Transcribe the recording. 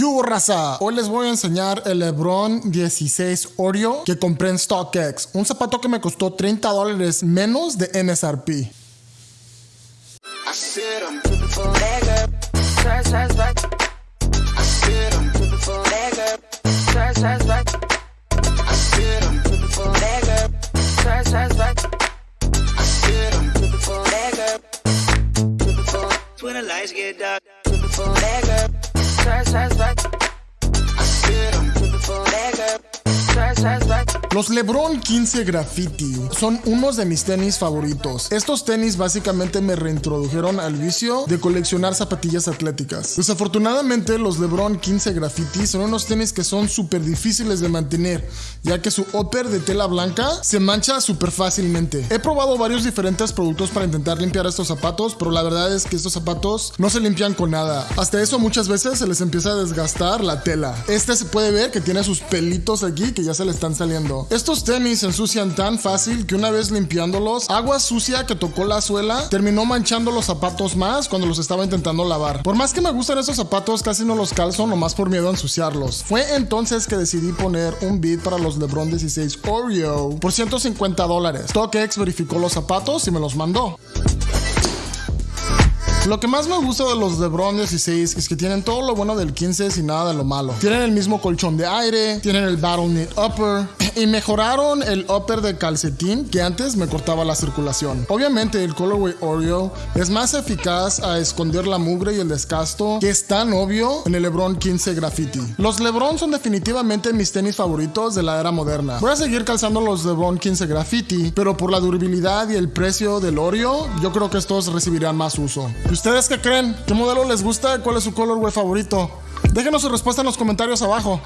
¿Qué hubo, raza? Hoy les voy a enseñar el LeBron 16 Oreo que compré en StockX. Un zapato que me costó 30 dólares menos de MSRP. I see it, I'm looking for nigga. Swipe, swipe, swipe. Los LeBron 15 Graffiti son unos de mis tenis favoritos. Estos tenis básicamente me reintrodujeron al vicio de coleccionar zapatillas atléticas. Desafortunadamente los LeBron 15 Graffiti son unos tenis que son súper difíciles de mantener, ya que su upper de tela blanca se mancha súper fácilmente. He probado varios diferentes productos para intentar limpiar estos zapatos, pero la verdad es que estos zapatos no se limpian con nada. Hasta eso muchas veces se les empieza a desgastar la tela. Este se puede ver que tiene sus pelitos aquí que ya se le están saliendo. Estos tenis se ensucian tan fácil que una vez limpiándolos, agua sucia que tocó la suela terminó manchando los zapatos más cuando los estaba intentando lavar. Por más que me gustan estos zapatos, casi no los calzo nomás por miedo a ensuciarlos. Fue entonces que decidí poner un bid para los LeBron 16 Oreo por 150 dólares. StockX verificó los zapatos y me los mandó. Lo que más me gusta de los LeBron 16 es que tienen todo lo bueno del 15 sin nada de lo malo. Tienen el mismo colchón de aire, tienen el Battle Knit Upper y mejoraron el upper de calcetín que antes me cortaba la circulación. Obviamente el Colorway Oreo es más eficaz a esconder la mugre y el descasto que es tan obvio en el LeBron 15 Graffiti. Los LeBron son definitivamente mis tenis favoritos de la era moderna. Voy a seguir calzando los LeBron 15 Graffiti, pero por la durabilidad y el precio del Oreo, yo creo que estos recibirán más uso. ¿Y ustedes qué creen? ¿Qué modelo les gusta? ¿Cuál es su colorway favorito? Déjenos su respuesta en los comentarios abajo.